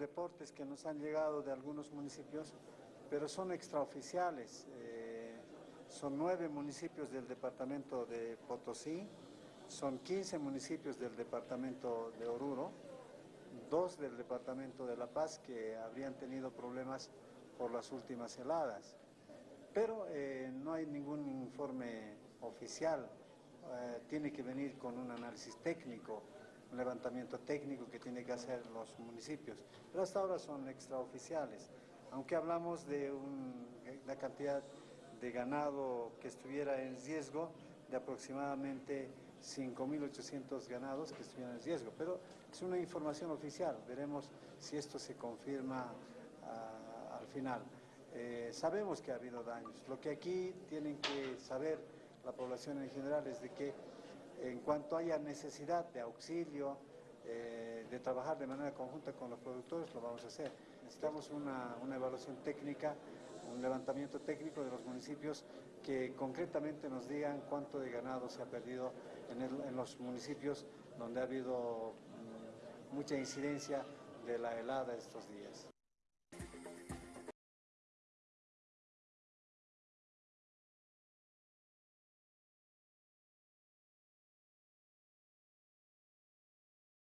reportes que nos han llegado de algunos municipios, pero son extraoficiales. Eh, son nueve municipios del departamento de Potosí, son 15 municipios del departamento de Oruro, dos del departamento de La Paz que habrían tenido problemas por las últimas heladas. Pero eh, no hay ningún informe oficial, eh, tiene que venir con un análisis técnico, un levantamiento técnico que tiene que hacer los municipios. Pero hasta ahora son extraoficiales, aunque hablamos de una cantidad de ganado que estuviera en riesgo de aproximadamente 5.800 ganados que estuvieran en riesgo, pero es una información oficial, veremos si esto se confirma ah, al final. Eh, sabemos que ha habido daños, lo que aquí tienen que saber la población en general es de que en cuanto haya necesidad de auxilio, eh, de trabajar de manera conjunta con los productores, lo vamos a hacer. Necesitamos una, evaluación técnica, un levantamiento técnico de los municipios que concretamente nos digan cuánto de ganado se ha perdido en, los municipios donde ha habido mm, mucha incidencia de la helada estos días.